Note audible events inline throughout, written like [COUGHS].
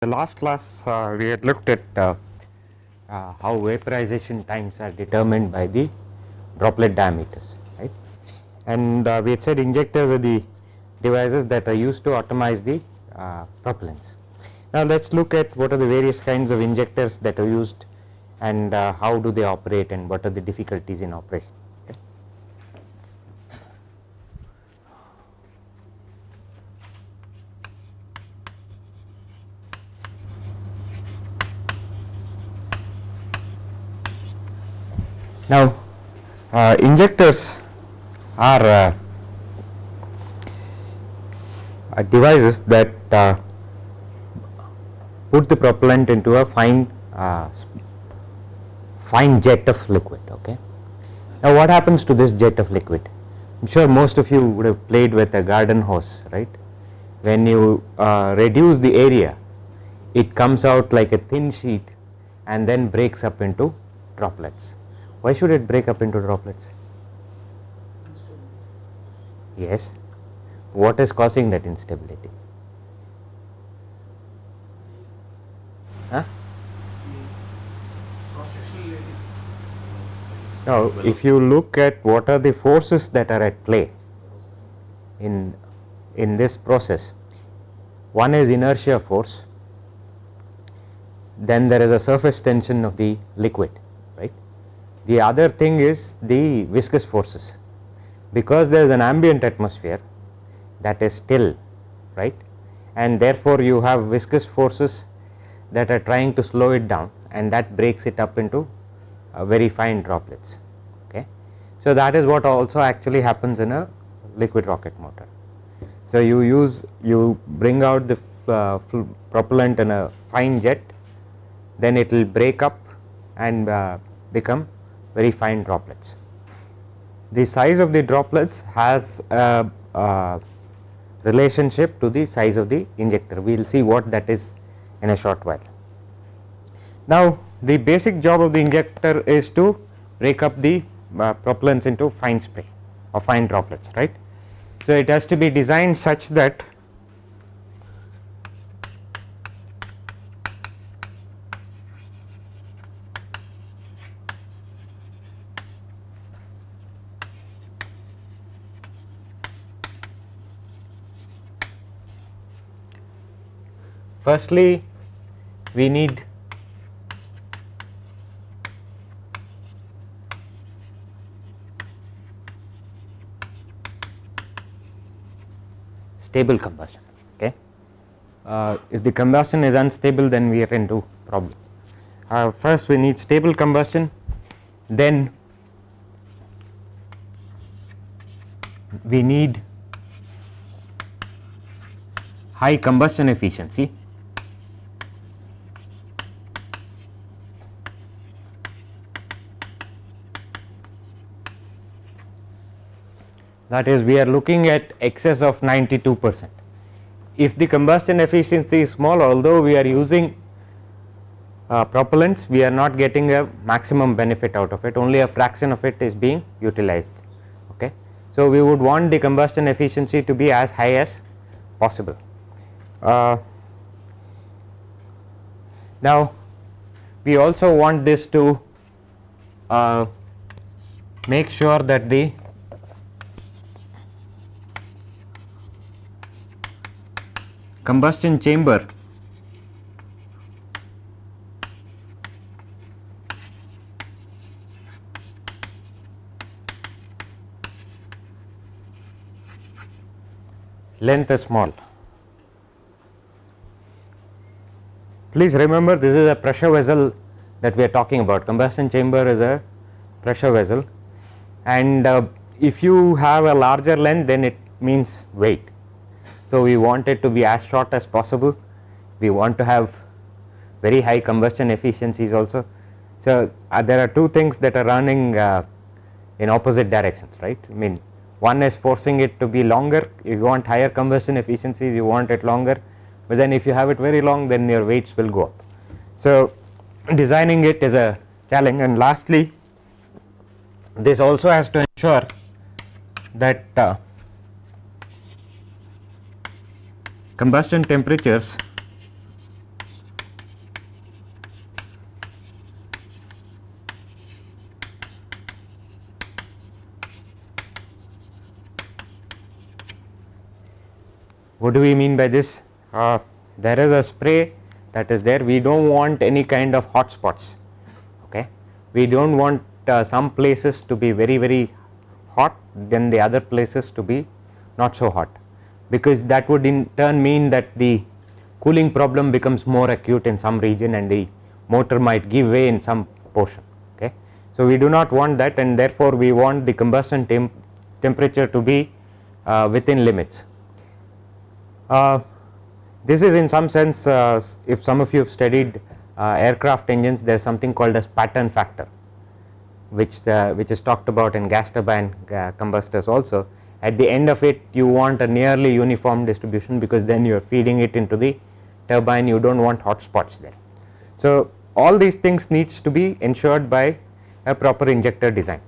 the last class uh, we had looked at uh, uh, how vaporization times are determined by the droplet diameters right and uh, we had said injectors are the devices that are used to atomize the uh, propellants. Now let us look at what are the various kinds of injectors that are used and uh, how do they operate and what are the difficulties in operation. Okay. Now uh, injectors are uh, uh, devices that uh, put the propellant into a fine uh, fine jet of liquid okay. Now what happens to this jet of liquid? I am sure most of you would have played with a garden hose right. When you uh, reduce the area it comes out like a thin sheet and then breaks up into droplets. Why should it break up into droplets? Yes. What is causing that instability? Huh? Now, if you look at what are the forces that are at play in in this process, one is inertia force, then there is a surface tension of the liquid. The other thing is the viscous forces, because there is an ambient atmosphere that is still, right, and therefore you have viscous forces that are trying to slow it down and that breaks it up into uh, very fine droplets. Okay. So, that is what also actually happens in a liquid rocket motor. So, you use you bring out the uh, propellant in a fine jet then it will break up and uh, become very fine droplets. The size of the droplets has a, a relationship to the size of the injector we will see what that is in a short while. Now the basic job of the injector is to break up the uh, propellants into fine spray or fine droplets right. So it has to be designed such that firstly we need stable combustion okay. Uh, if the combustion is unstable then we are into problem. Uh, first we need stable combustion then we need high combustion efficiency that is we are looking at excess of 92 percent. If the combustion efficiency is small although we are using uh, propellants we are not getting a maximum benefit out of it only a fraction of it is being utilized okay. So we would want the combustion efficiency to be as high as possible. Uh, now we also want this to uh, make sure that the combustion chamber. Length is small. Please remember this is a pressure vessel that we are talking about. Combustion chamber is a pressure vessel. And uh, if you have a larger length then it means weight so, we want it to be as short as possible, we want to have very high combustion efficiencies also. So, uh, there are two things that are running uh, in opposite directions right? I mean one is forcing it to be longer. If you want higher combustion efficiencies you want it longer, but then if you have it very long then your weights will go up. So, designing it is a challenge. And lastly this also has to ensure that uh, combustion temperatures. What do we mean by this? Uh, there is a spray that is there. We do not want any kind of hot spots okay? We do not want uh, some places to be very very hot then the other places to be not so hot because that would in turn mean that the cooling problem becomes more acute in some region and the motor might give way in some portion okay. So, we do not want that and therefore, we want the combustion temp temperature to be uh, within limits. Uh, this is in some sense uh, if some of you have studied uh, aircraft engines there is something called as pattern factor which the which is talked about in gas turbine uh, combustors also at the end of it you want a nearly uniform distribution because then you are feeding it into the turbine you do not want hot spots there. So, all these things needs to be ensured by a proper injector design.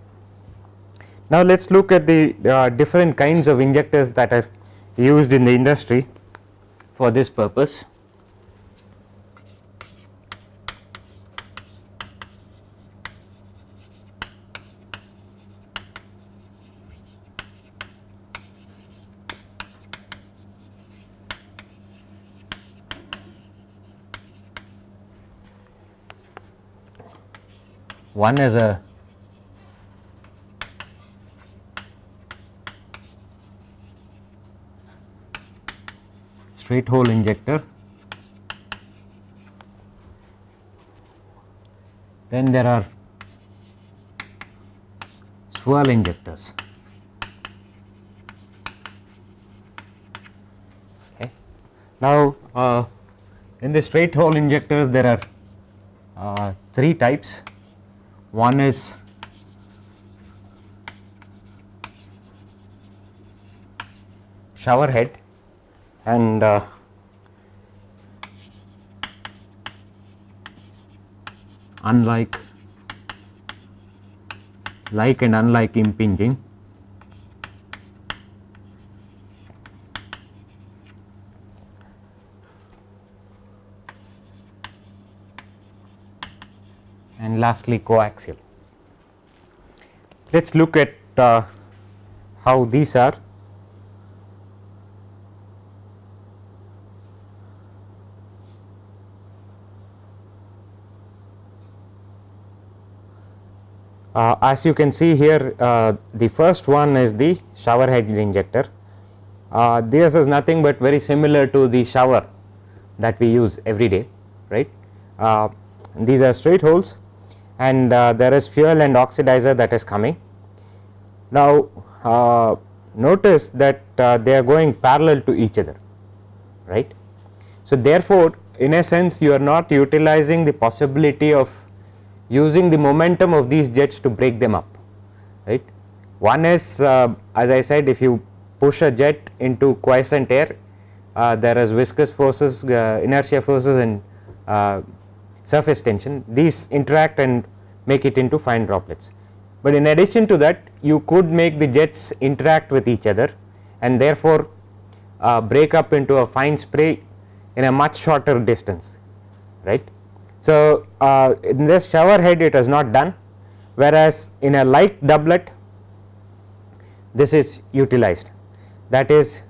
Now, let us look at the uh, different kinds of injectors that are used in the industry for this purpose. One is a straight hole injector. Then there are swirl injectors. Okay. Now, uh, in the straight hole injectors there are uh, three types one is shower head and uh, unlike like and unlike impinging and lastly coaxial. Let us look at uh, how these are. Uh, as you can see here uh, the first one is the shower head injector. Uh, this is nothing but very similar to the shower that we use every day right. Uh, these are straight holes and uh, there is fuel and oxidizer that is coming. Now, uh, notice that uh, they are going parallel to each other right. So, therefore, in a sense you are not utilizing the possibility of using the momentum of these jets to break them up right. One is uh, as I said if you push a jet into quiescent air uh, there is viscous forces uh, inertia forces and surface tension these interact and make it into fine droplets. But in addition to that you could make the jets interact with each other and therefore uh, break up into a fine spray in a much shorter distance right. So, uh, in this shower head it is not done whereas in a like doublet this is utilized that is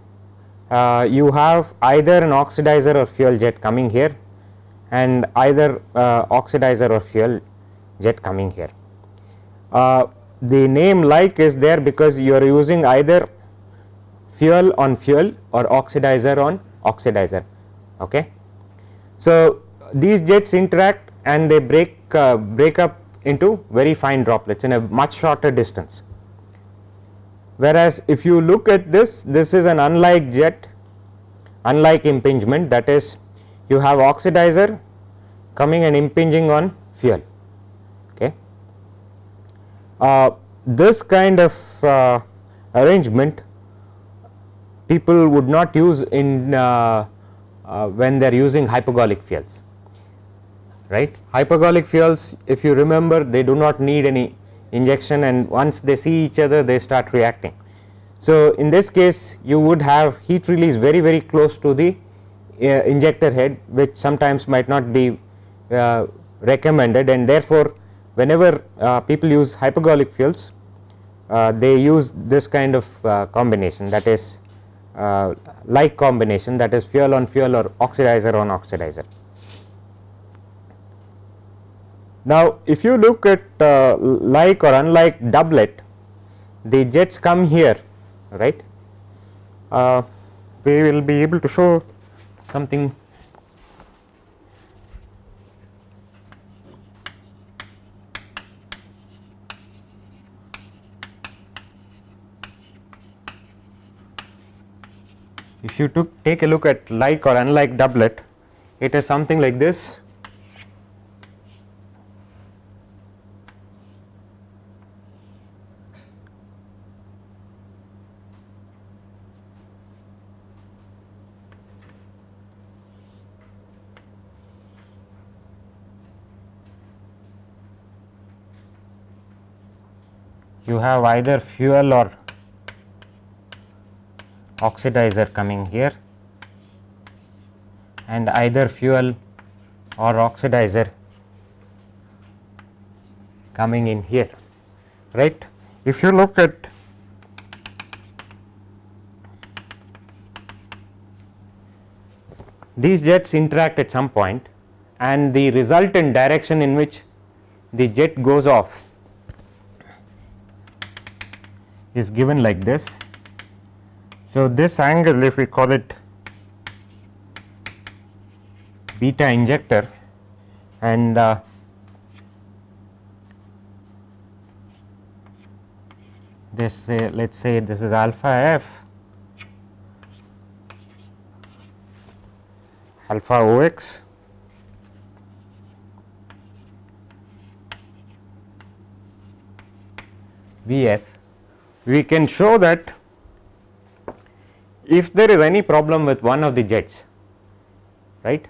uh, you have either an oxidizer or fuel jet coming here and either uh, oxidizer or fuel jet coming here. Uh, the name like is there because you are using either fuel on fuel or oxidizer on oxidizer. Okay. So, these jets interact and they break uh, break up into very fine droplets in a much shorter distance. Whereas, if you look at this this is an unlike jet unlike impingement that is you have oxidizer coming and impinging on fuel. Uh, this kind of uh, arrangement people would not use in uh when they are using hypergolic fuels right. Hypergolic fuels if you remember they do not need any injection and once they see each other they start reacting. So, in this case you would have heat release very very close to the uh, injector head which sometimes might not be uh, recommended and therefore, whenever uh, people use hypergolic fuels uh, they use this kind of combination that is uh, like combination that is fuel on fuel or oxidizer on oxidizer. Now, if you look at uh, like or unlike doublet, the jets come here, right. Uh, we will be able to show something if you took take a look at like or unlike doublet, it is something like this. You have either fuel or oxidizer coming here and either fuel or oxidizer coming in here right. If you look at these jets interact at some point and the resultant direction in which the jet goes off is given like this so, this angle if we call it beta injector and uh, this uh, let us say this is alpha f alpha O x V f we can show that if there is any problem with one of the jets right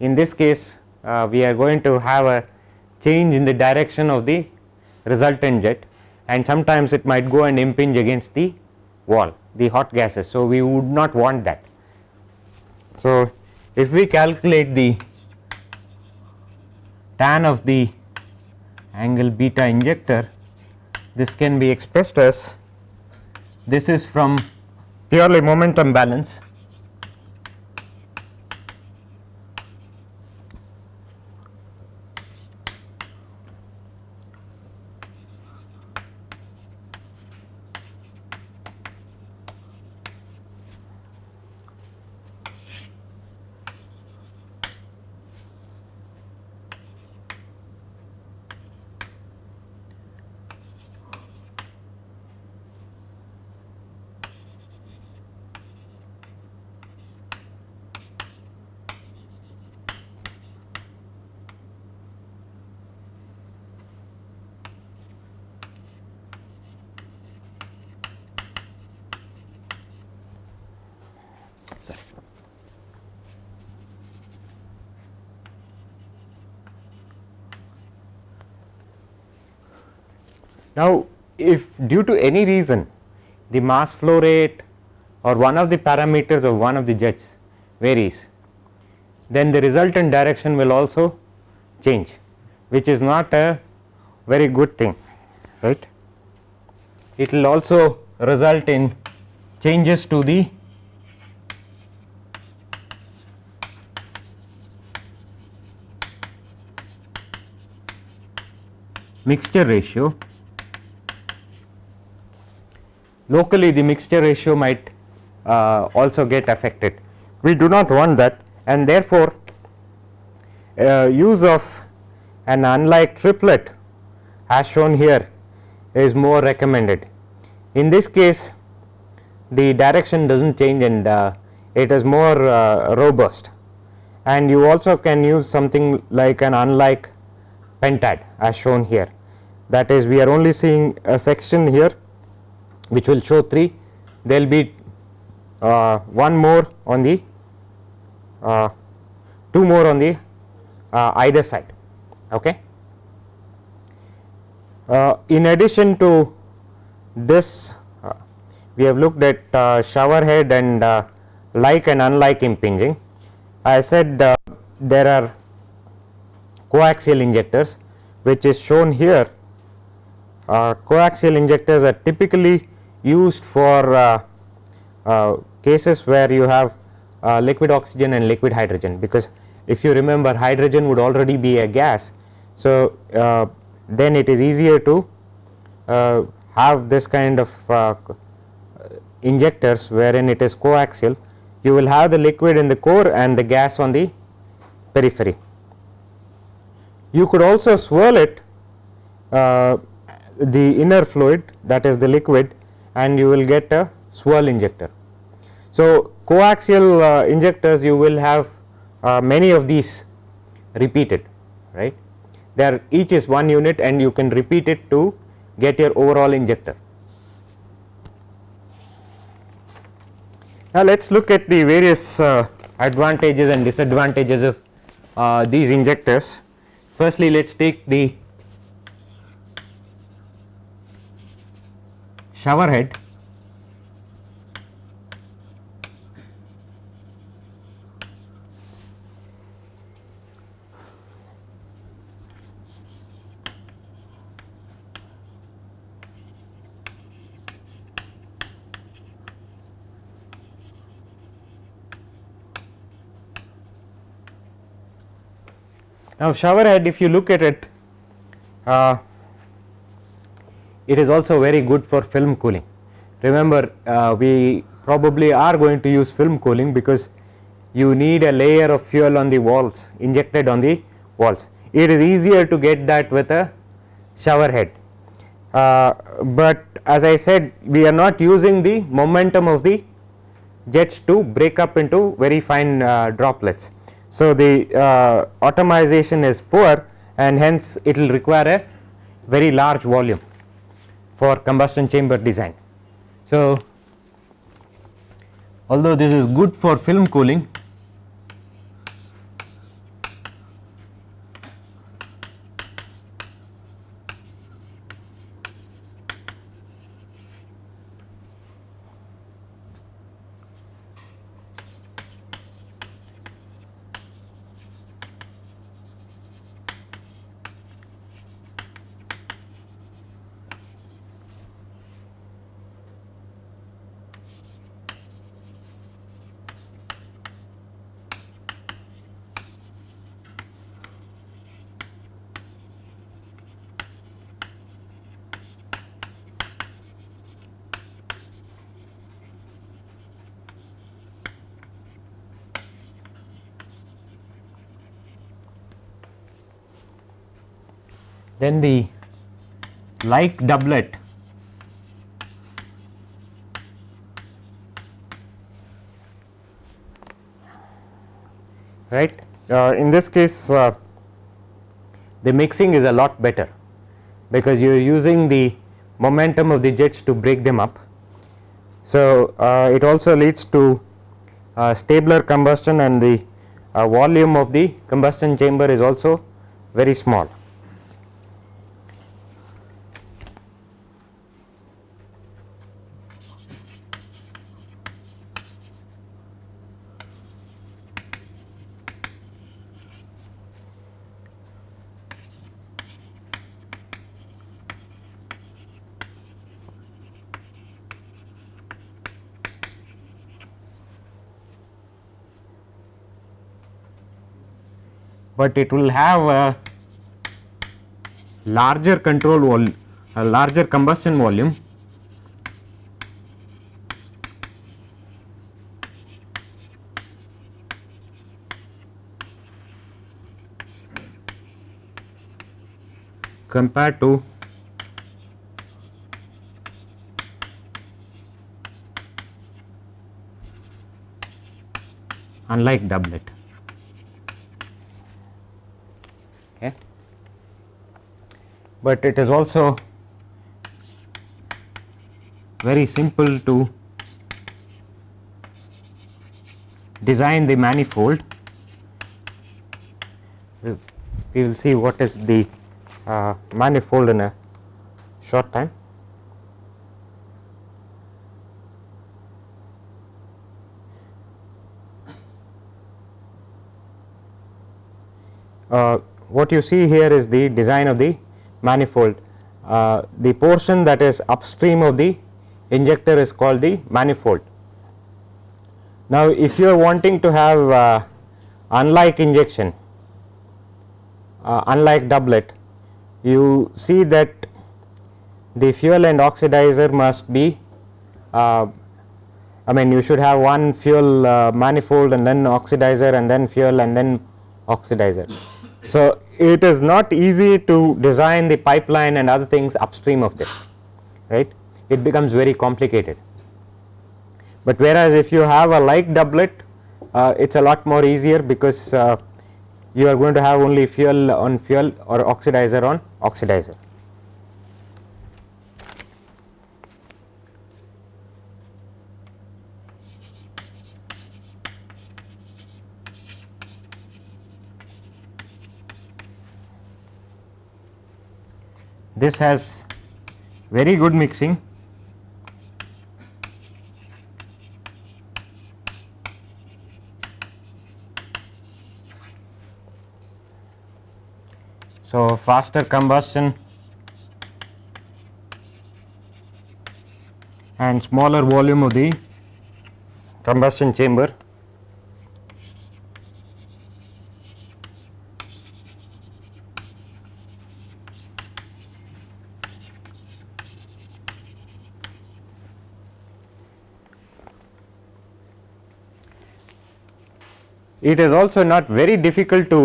in this case uh, we are going to have a change in the direction of the resultant jet and sometimes it might go and impinge against the wall the hot gases. So, we would not want that. So, if we calculate the tan of the angle beta injector this can be expressed as this is from purely momentum balance Now, if due to any reason the mass flow rate or one of the parameters of one of the jets varies, then the resultant direction will also change which is not a very good thing right. It will also result in changes to the mixture ratio locally the mixture ratio might uh, also get affected. We do not want that and therefore, uh, use of an unlike triplet as shown here is more recommended. In this case the direction does not change and uh, it is more uh, robust and you also can use something like an unlike pentad as shown here that is we are only seeing a section here which will show 3 there will be uh, one more on the uh, two more on the uh, either side. Okay. Uh, in addition to this uh, we have looked at uh, shower head and like and unlike impinging. I said there are coaxial injectors which is shown here coaxial injectors are typically used for uh, uh, cases where you have uh, liquid oxygen and liquid hydrogen because if you remember hydrogen would already be a gas. So, then it is easier to uh, have this kind of uh, injectors wherein it is coaxial you will have the liquid in the core and the gas on the periphery. You could also swirl it uh, the inner fluid that is the liquid and you will get a swirl injector. So, coaxial uh, injectors you will have uh, many of these repeated right there each is one unit and you can repeat it to get your overall injector. Now, let us look at the various uh, advantages and disadvantages of uh, these injectors. Firstly, let us take the shower head. Now, shower head if you look at it uh, it is also very good for film cooling. Remember uh, we probably are going to use film cooling because you need a layer of fuel on the walls injected on the walls. It is easier to get that with a shower head, uh, but as I said we are not using the momentum of the jets to break up into very fine uh, droplets. So, the uh, atomization is poor and hence it will require a very large volume for combustion chamber design. So, although this is good for film cooling then the like doublet right uh, in this case uh, the mixing is a lot better because you are using the momentum of the jets to break them up. So, uh, it also leads to uh, stabler combustion and the uh, volume of the combustion chamber is also very small. But it will have a larger control volume a larger combustion volume compared to unlike doublet. But it is also very simple to design the manifold. We will see what is the uh, manifold in a short time. Uh, what you see here is the design of the manifold. Uh, the portion that is upstream of the injector is called the manifold Now, if you are wanting to have uh, unlike injection, uh, unlike doublet, you see that the fuel and oxidizer must be uh, I mean you should have one fuel uh, manifold and then oxidizer and then fuel and then oxidizer. So, it is not easy to design the pipeline and other things upstream of this right it becomes very complicated. But whereas if you have a like doublet uh, it is a lot more easier because uh, you are going to have only fuel on fuel or oxidizer on oxidizer. This has very good mixing. So, faster combustion and smaller volume of the combustion chamber it is also not very difficult to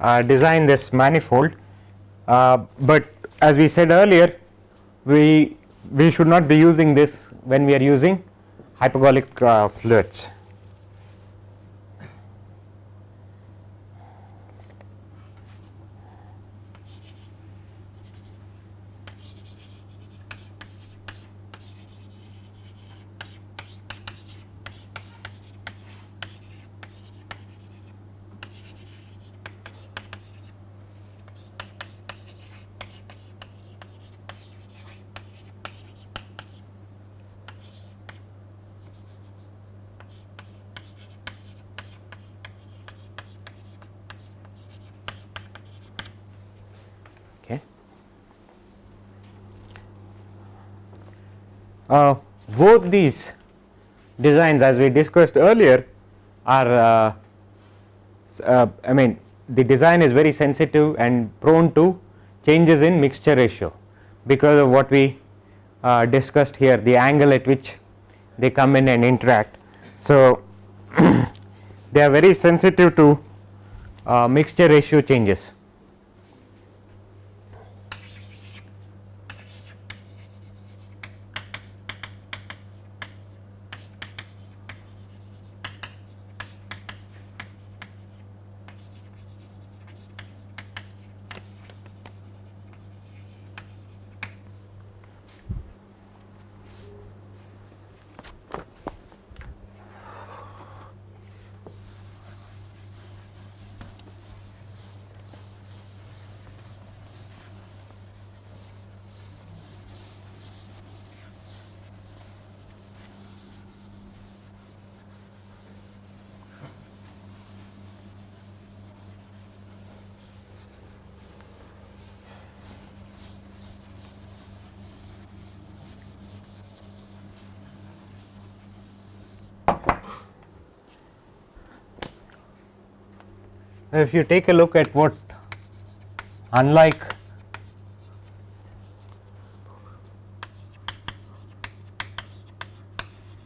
uh, design this manifold, uh, but as we said earlier we we should not be using this when we are using hypergolic uh, fluids. Okay. Uh, both these designs as we discussed earlier are uh, uh, I mean the design is very sensitive and prone to changes in mixture ratio because of what we uh, discussed here the angle at which they come in and interact. So, [CLEARS THROAT] they are very sensitive to uh, mixture ratio changes. If you take a look at what unlike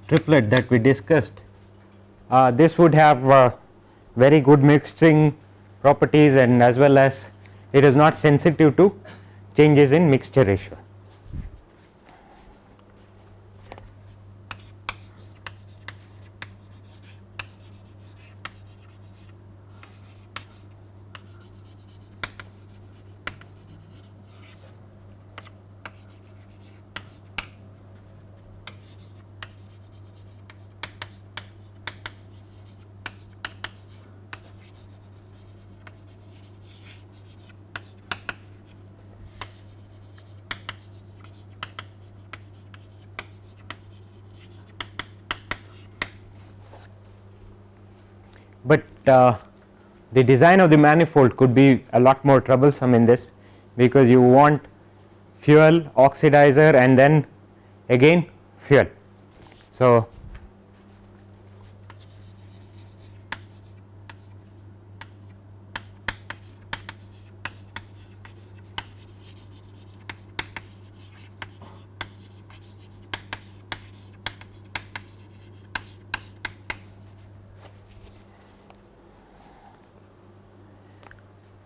triplet that we discussed uh, this would have uh, very good mixing properties and as well as it is not sensitive to changes in mixture ratio. Uh, the design of the manifold could be a lot more troublesome in this because you want fuel oxidizer and then again fuel. So,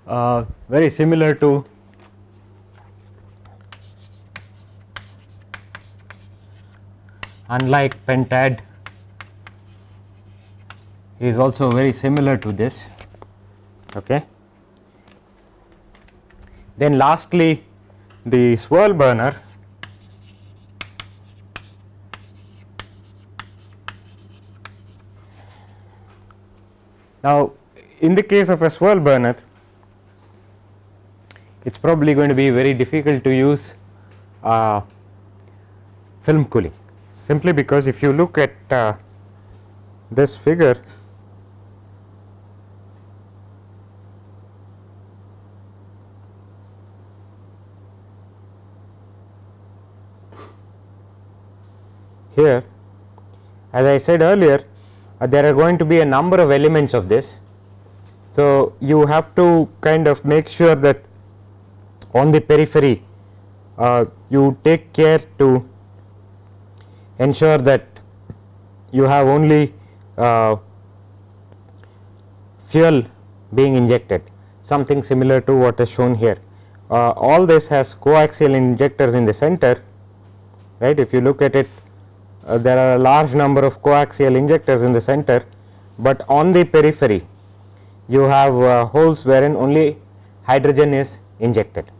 uh, very similar to unlike pentad is also very similar to this okay? Then lastly the swirl burner. Now in the case of a swirl burner it is probably going to be very difficult to use uh, film cooling simply because if you look at uh, this figure here as I said earlier uh, there are going to be a number of elements of this. So, you have to kind of make sure that on the periphery uh, you take care to ensure that you have only uh, fuel being injected something similar to what is shown here. Uh, all this has coaxial injectors in the center right if you look at it uh, there are a large number of coaxial injectors in the center, but on the periphery you have uh, holes wherein only hydrogen is injected.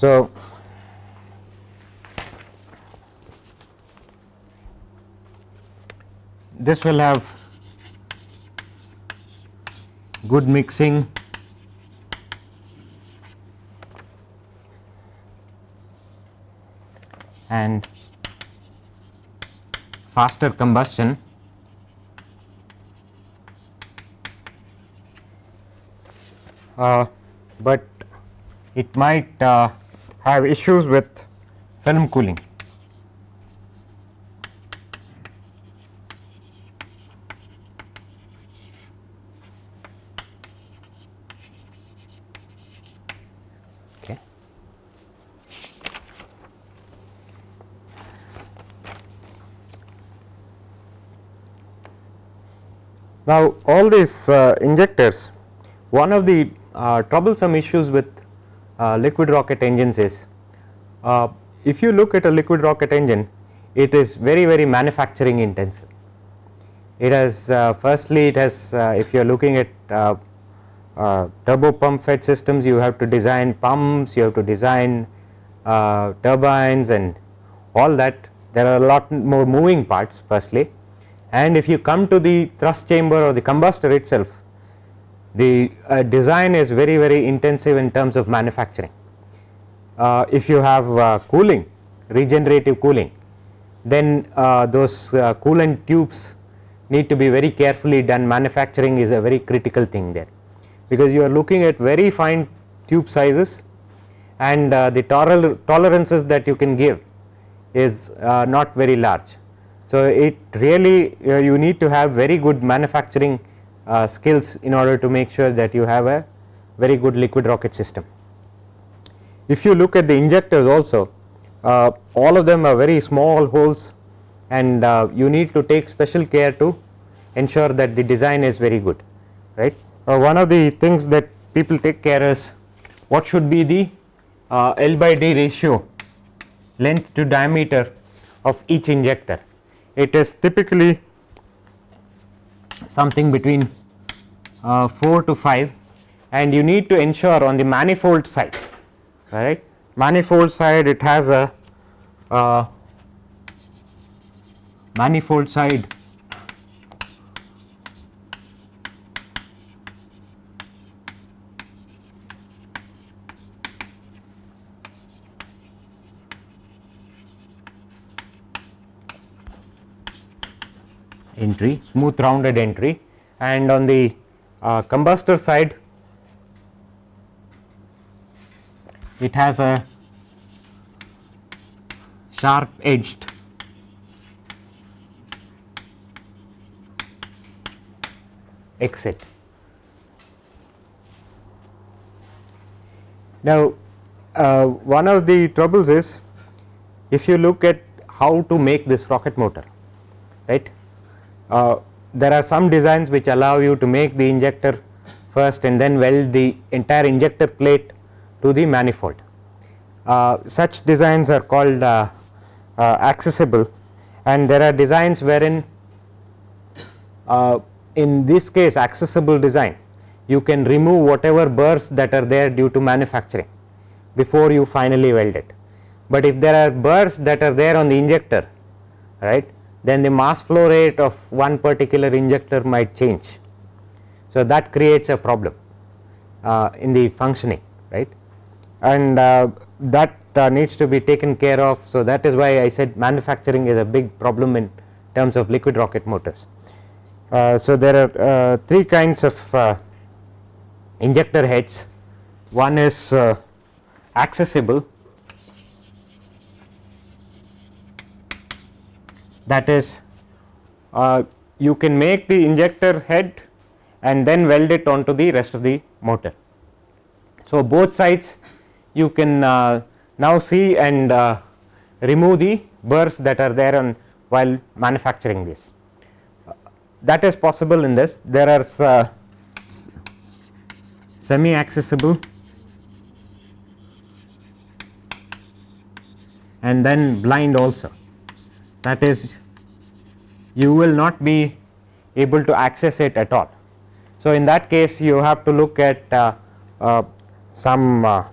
So, this will have good mixing. And faster combustion. Uh, but it might uh, have issues with film cooling. Now, all these uh, injectors one of the uh, troublesome issues with liquid rocket engines is. Uh, if you look at a liquid rocket engine it is very very manufacturing intensive. It has uh, firstly it has uh, if you are looking at turbo pump fed systems you have to design pumps you have to design turbines and all that. There are a lot more moving parts firstly. And if you come to the thrust chamber or the combustor itself the uh, design is very very intensive in terms of manufacturing. Uh, if you have uh, cooling regenerative cooling then uh, those uh, coolant tubes need to be very carefully done. Manufacturing is a very critical thing there. Because you are looking at very fine tube sizes and uh, the tolerances that you can give is not very large. So, it really you need to have very good manufacturing uh, skills in order to make sure that you have a very good liquid rocket system. If you look at the injectors also uh, all of them are very small holes and uh, you need to take special care to ensure that the design is very good right. Uh, one of the things that people take care is what should be the uh, L by D ratio length to diameter of each injector it is typically something between uh, 4 to 5 and you need to ensure on the manifold side right manifold side it has a uh, manifold side. Entry smooth rounded entry and on the uh, combustor side it has a sharp edged exit. Now, uh, one of the troubles is if you look at how to make this rocket motor right uh, there are some designs which allow you to make the injector first and then weld the entire injector plate to the manifold. Uh, such designs are called uh, uh, accessible and there are designs wherein uh, in this case accessible design you can remove whatever burrs that are there due to manufacturing before you finally weld it. But if there are burrs that are there on the injector right then the mass flow rate of one particular injector might change. So, that creates a problem uh, in the functioning right and uh, that uh, needs to be taken care of. So, that is why I said manufacturing is a big problem in terms of liquid rocket motors. Uh, so, there are uh, three kinds of uh, injector heads one is accessible that is uh, you can make the injector head and then weld it onto the rest of the motor. So, both sides you can uh, now see and uh, remove the burrs that are there on while manufacturing this. that is possible in this there are uh, semi accessible and then blind also that is you will not be able to access it at all. So, in that case you have to look at uh, uh, some uh,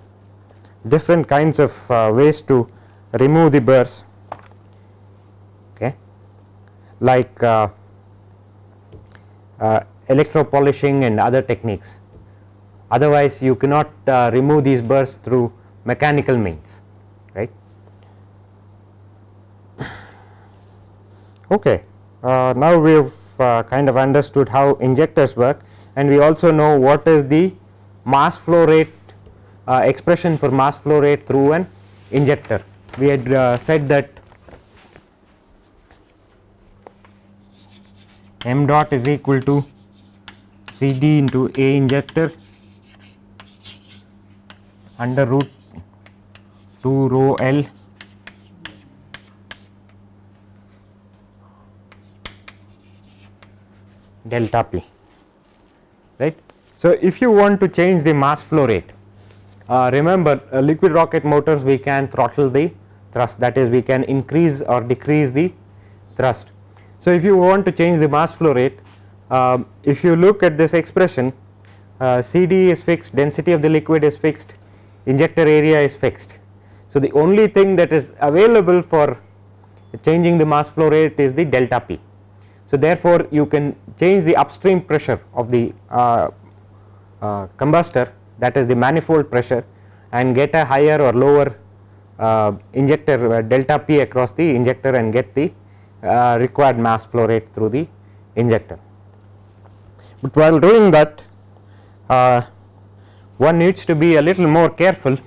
different kinds of uh, ways to remove the burrs okay, like uh, uh, electro polishing and other techniques otherwise you cannot remove these burrs through mechanical means right. [COUGHS] Okay. Uh, now we have uh, kind of understood how injectors work and we also know what is the mass flow rate uh, expression for mass flow rate through an injector. We had said that m dot is equal to C d into A injector under root 2 rho L delta p right. So, if you want to change the mass flow rate uh, remember uh, liquid rocket motors we can throttle the thrust that is we can increase or decrease the thrust. So, if you want to change the mass flow rate uh, if you look at this expression uh, CD is fixed density of the liquid is fixed injector area is fixed. So, the only thing that is available for changing the mass flow rate is the delta p so, therefore, you can change the upstream pressure of the uh, uh, combustor that is the manifold pressure and get a higher or lower uh, injector uh, delta P across the injector and get the uh, required mass flow rate through the injector. But while doing that uh, one needs to be a little more careful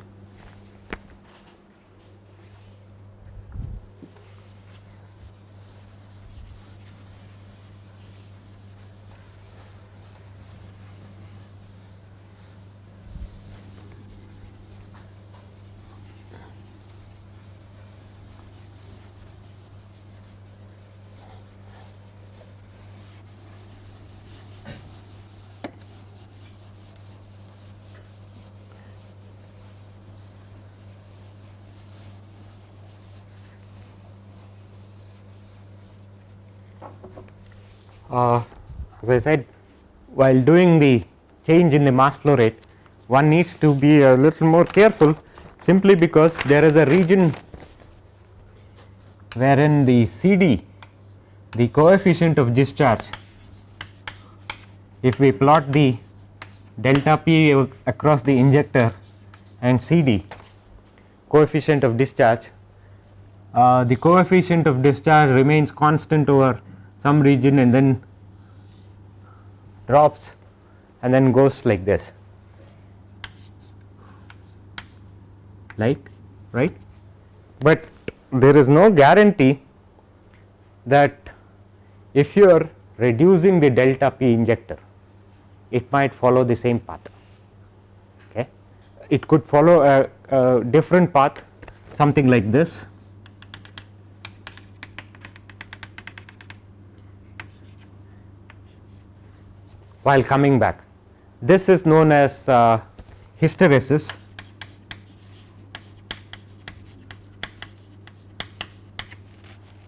uh, as I said while doing the change in the mass flow rate one needs to be a little more careful simply because there is a region wherein the CD the coefficient of discharge if we plot the delta P across the injector and CD coefficient of discharge uh, the coefficient of discharge remains constant over some region and then drops and then goes like this. Like right? But there is no guarantee that if you are reducing the delta p injector it might follow the same path. Okay? It could follow a, a different path something like this while coming back. This is known as uh, hysteresis.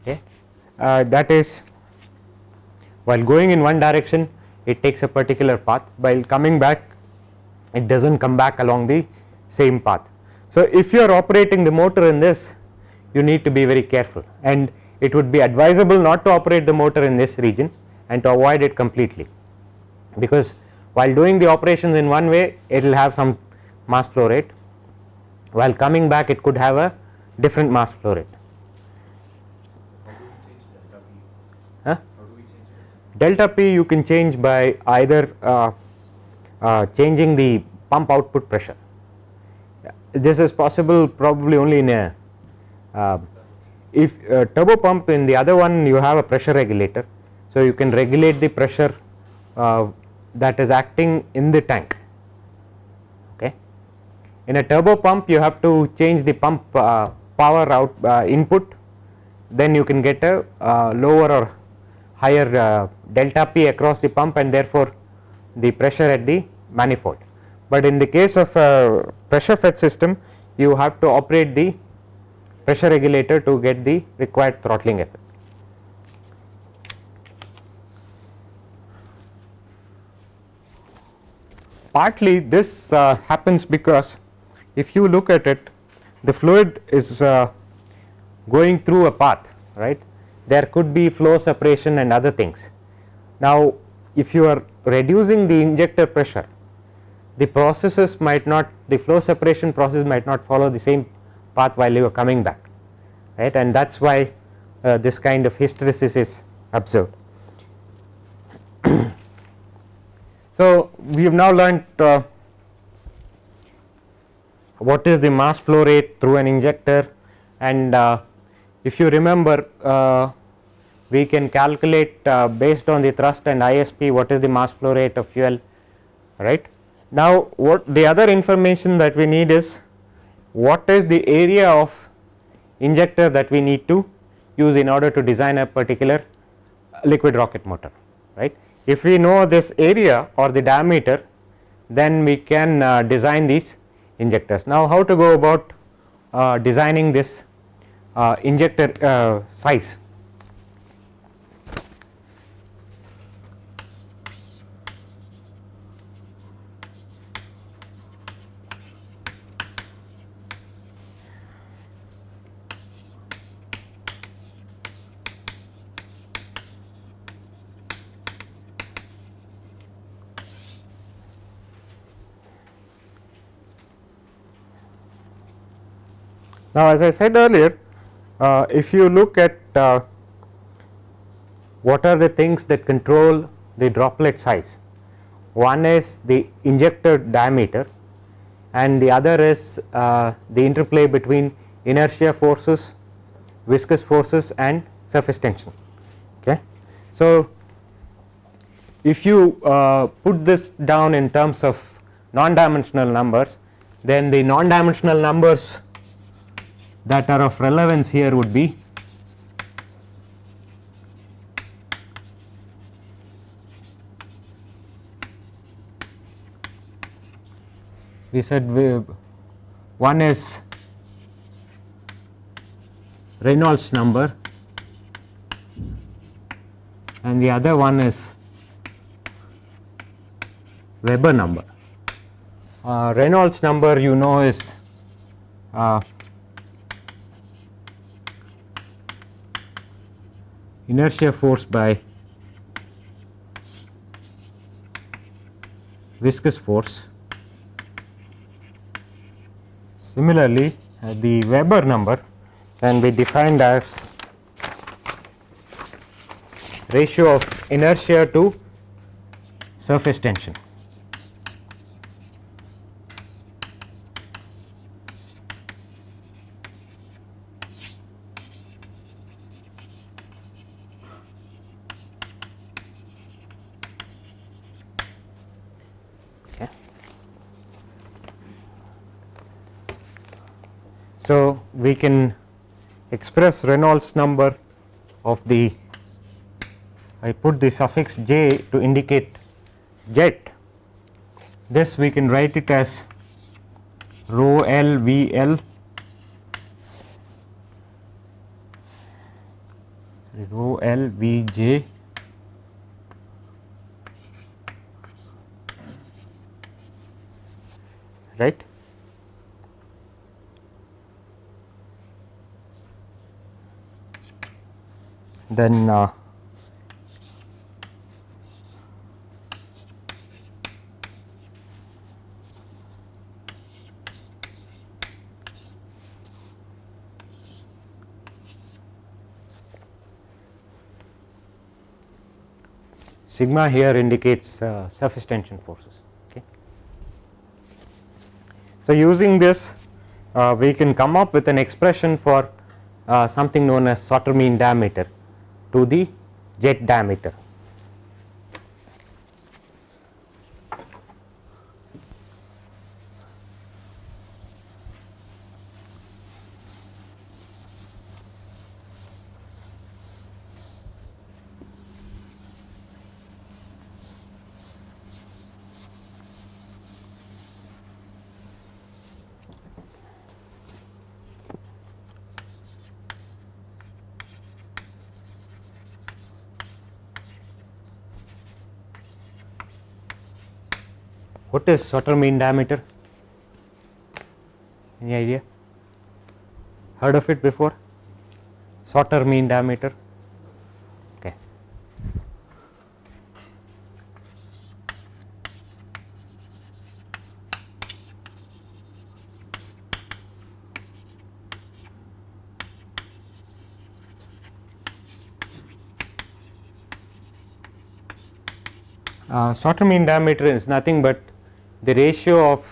Okay. Uh, that is while going in one direction it takes a particular path. While coming back it does not come back along the same path. So, if you are operating the motor in this you need to be very careful. And it would be advisable not to operate the motor in this region and to avoid it completely because while doing the operations in one way it will have some mass flow rate while coming back it could have a different mass flow rate. Delta P you can change by either uh, uh, changing the pump output pressure. This is possible probably only in a uh, if uh, turbo pump in the other one you have a pressure regulator. So, you can regulate the pressure uh, that is acting in the tank okay. In a turbo pump you have to change the pump uh, power out uh, input then you can get a uh, lower or higher uh, delta P across the pump and therefore the pressure at the manifold. But in the case of a pressure fed system you have to operate the pressure regulator to get the required throttling effect. Partly this uh, happens because if you look at it the fluid is uh, going through a path right there could be flow separation and other things. Now if you are reducing the injector pressure the processes might not the flow separation process might not follow the same path while you are coming back right and that is why uh, this kind of hysteresis is observed. [CLEARS THROAT] So, we have now learnt uh, what is the mass flow rate through an injector and uh, if you remember uh, we can calculate uh, based on the thrust and ISP what is the mass flow rate of fuel right. Now what the other information that we need is what is the area of injector that we need to use in order to design a particular liquid rocket motor right. If we know this area or the diameter then we can uh, design these injectors. Now how to go about uh, designing this uh, injector uh, size Now, as I said earlier uh, if you look at uh, what are the things that control the droplet size one is the injector diameter and the other is uh, the interplay between inertia forces viscous forces and surface tension okay. So, if you uh, put this down in terms of non dimensional numbers then the non dimensional numbers that are of relevance here would be we said we, one is Reynolds number and the other one is Weber number. Uh, Reynolds number you know is uh, inertia force by viscous force. Similarly, uh, the Weber number can be defined as ratio of inertia to surface tension. So, we can express Reynolds number of the I put the suffix j to indicate jet. This we can write it as rho L V L. Rho L V J right then uh, sigma here indicates uh, surface tension forces. Okay. So, using this uh, we can come up with an expression for uh, something known as Sauter mean diameter to the jet diameter. What is Sauter mean diameter? Any idea? Heard of it before? Sauter mean diameter? Okay. Uh, mean diameter is nothing but the ratio of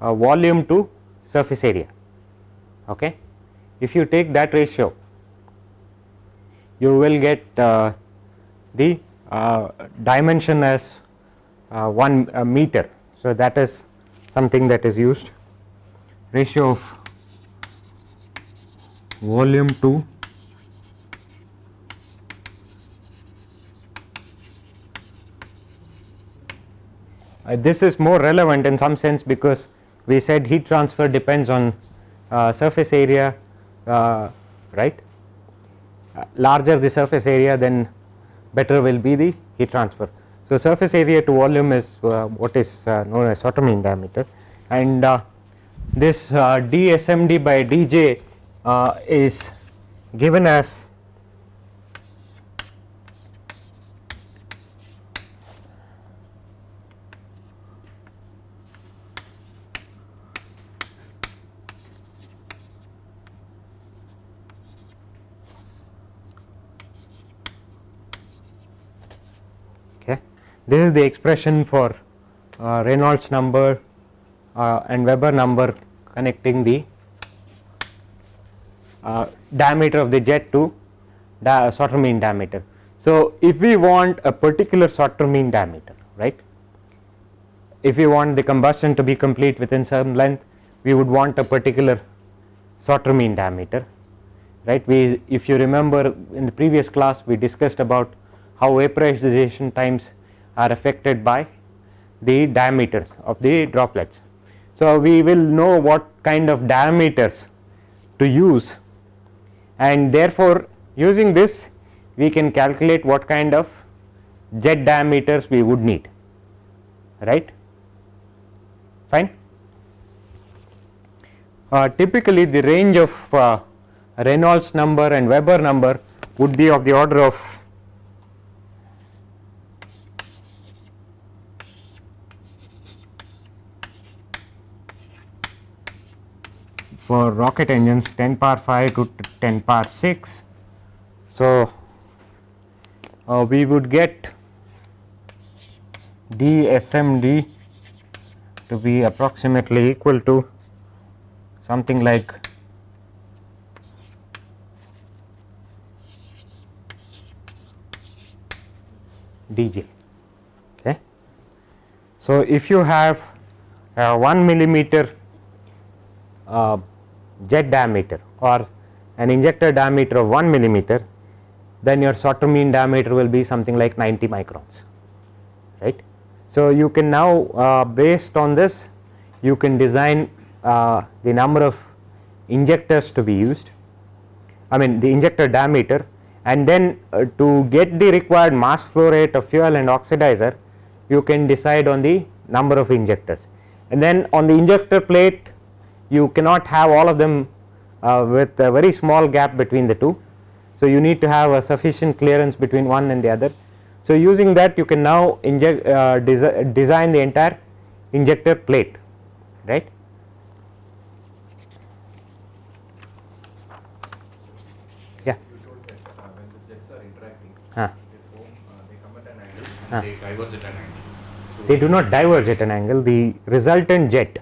uh, volume to surface area. Okay. If you take that ratio, you will get uh, the uh, dimension as uh, 1 uh, meter. So, that is something that is used ratio of volume to this is more relevant in some sense because we said heat transfer depends on uh, surface area uh, right uh, larger the surface area then better will be the heat transfer. So, surface area to volume is uh, what is uh, known as mean diameter and this dSMD by dJ is given as This is the expression for uh, Reynolds number uh, and Weber number connecting the uh, diameter of the jet to di Sauter mean diameter. So, if we want a particular Sauter mean diameter right if we want the combustion to be complete within some length we would want a particular Sauter mean diameter right we if you remember in the previous class we discussed about how vaporization times are affected by the diameters of the droplets. So, we will know what kind of diameters to use and therefore, using this we can calculate what kind of jet diameters we would need right fine. Uh, typically the range of uh, Reynolds number and Weber number would be of the order of for rocket engines 10 power 5 to 10 power 6. So, uh, we would get DSMD to be approximately equal to something like dj. Okay. So, if you have 1 millimeter uh, jet diameter or an injector diameter of 1 millimeter then your Sauter mean diameter will be something like 90 microns right? So, you can now uh, based on this you can design uh, the number of injectors to be used I mean the injector diameter and then uh, to get the required mass flow rate of fuel and oxidizer you can decide on the number of injectors. And then on the injector plate you cannot have all of them uh, with a very small gap between the two. So, you need to have a sufficient clearance between one and the other. So, using that you can now inject uh, desi design the entire injector plate right. Yeah. You told that when the jets are interacting, they form, they come at an angle and they diverge at an angle. So They do not diverge at an angle the resultant jet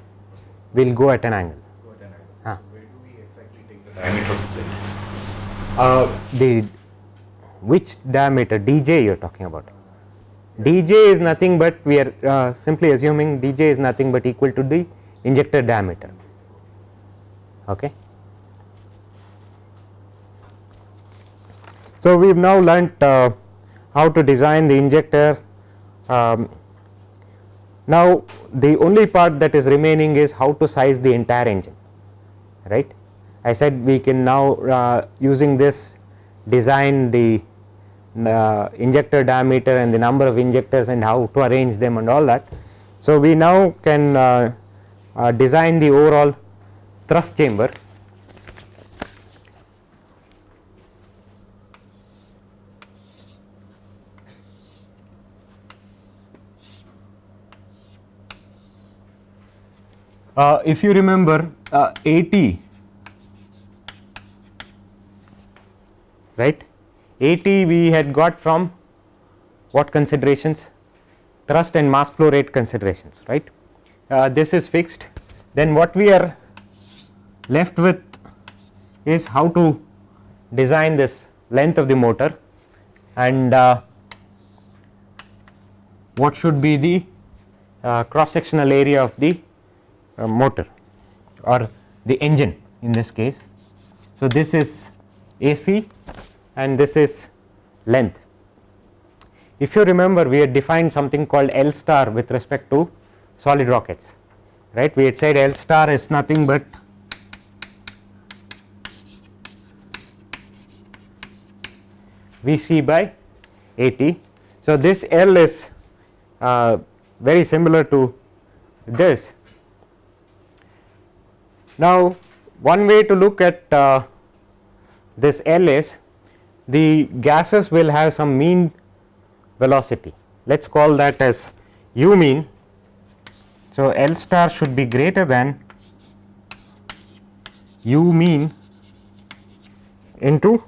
will go at an angle. go at an angle. Ah. So where do we exactly take the diameter of the jet? Uh, the which diameter dj you are talking about dj is nothing but we are uh, simply assuming dj is nothing but equal to the injector diameter okay so we have now learnt uh, how to design the injector um, now the only part that is remaining is how to size the entire engine right I said we can now uh, using this design the uh, injector diameter and the number of injectors and how to arrange them and all that. So, we now can uh, uh, design the overall thrust chamber Uh, if you remember uh, AT right? AT we had got from what considerations? Thrust and mass flow rate considerations right? Uh, this is fixed. Then what we are left with is how to design this length of the motor and uh, what should be the uh, cross sectional area of the uh, motor or the engine in this case. So, this is AC and this is length. If you remember we had defined something called L star with respect to solid rockets right we had said L star is nothing but Vc by AT. So, this L is uh, very similar to this. Now, one way to look at uh, this L is the gases will have some mean velocity let us call that as u mean. So, L star should be greater than u mean into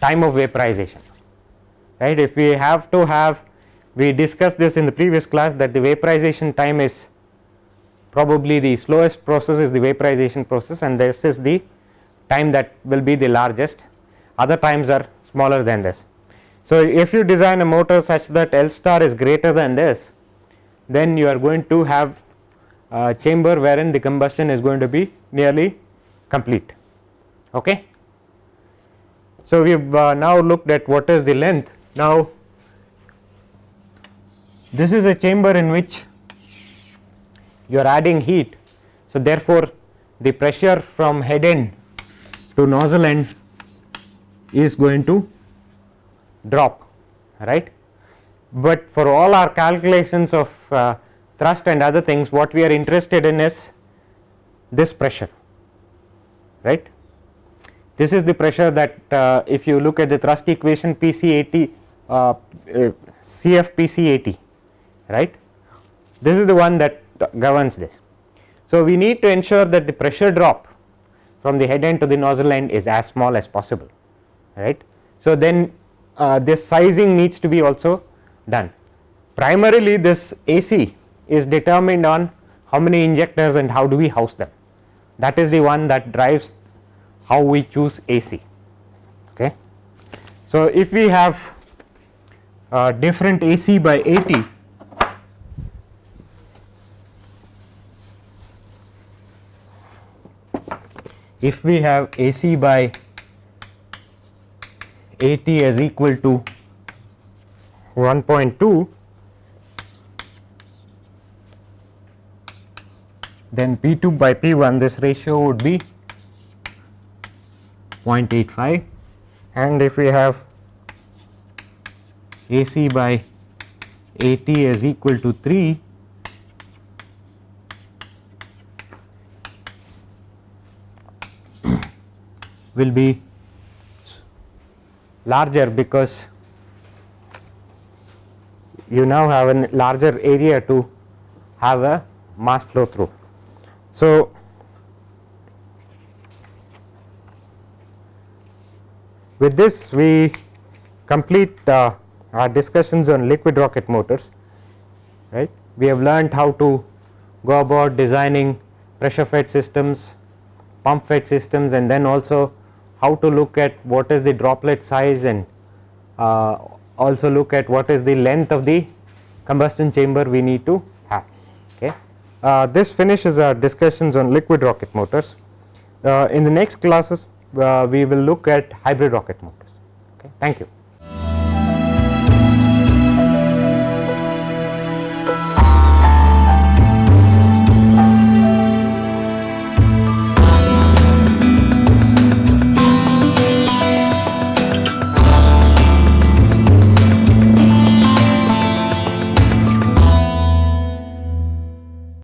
time of vaporization right if we have to have we discussed this in the previous class that the vaporization time is probably the slowest process is the vaporization process and this is the time that will be the largest other times are smaller than this. So, if you design a motor such that L star is greater than this then you are going to have a chamber wherein the combustion is going to be nearly complete. Okay. So, we have uh, now looked at what is the length now this is a chamber in which you are adding heat. So, therefore, the pressure from head end to nozzle end is going to drop right, but for all our calculations of uh, thrust and other things what we are interested in is this pressure right. This is the pressure that uh, if you look at the thrust equation PC AT uh, uh, CF PC AT right this is the one that governs this. So, we need to ensure that the pressure drop from the head end to the nozzle end is as small as possible right. So, then uh, this sizing needs to be also done primarily this AC is determined on how many injectors and how do we house them that is the one that drives how we choose AC. Okay. So, if we have uh, different AC by AT if we have AC by AT is equal to 1.2 then P2 by P1 this ratio would be 0.85 and if we have AC by AT is equal to 3 will be larger because you now have a larger area to have a mass flow through. So, with this we complete uh, our discussions on liquid rocket motors right. We have learned how to go about designing pressure fed systems, pump fed systems and then also how to look at what is the droplet size and uh, also look at what is the length of the combustion chamber we need to have. Okay. Uh, this finishes our discussions on liquid rocket motors. Uh, in the next classes uh, we will look at hybrid rocket motors. Okay. Thank you.